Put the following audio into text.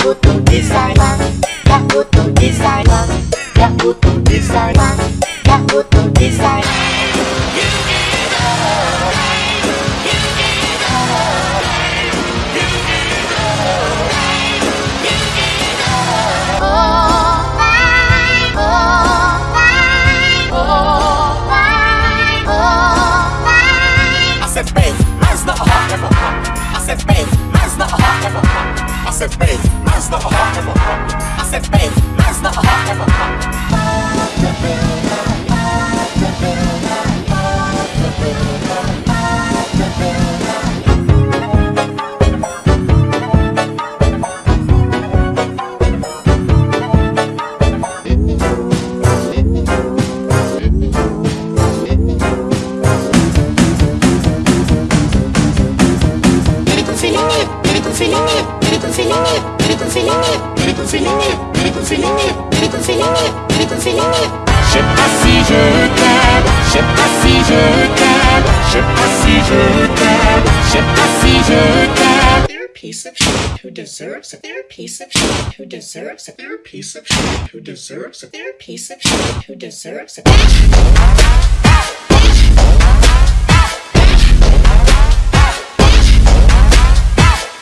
butuh desain Gak butuh desain Gak butuh desain Gak butuh desain Babe, man's not. I said man's not a ever miracle feeling it, miracle feeling it, miracle feeling it, miracle feeling it, miracle feeling it, miracle feeling it, miracle feeling it. Je sais pas si je t'aime, je sais pas si je t'aime, je sais pas si je t'aime, je sais pas si je t'aime. They're a piece of shit who deserves it. They're a piece of shit who deserves it. They're a piece of shit who deserves it. They're a piece of shit who deserves it.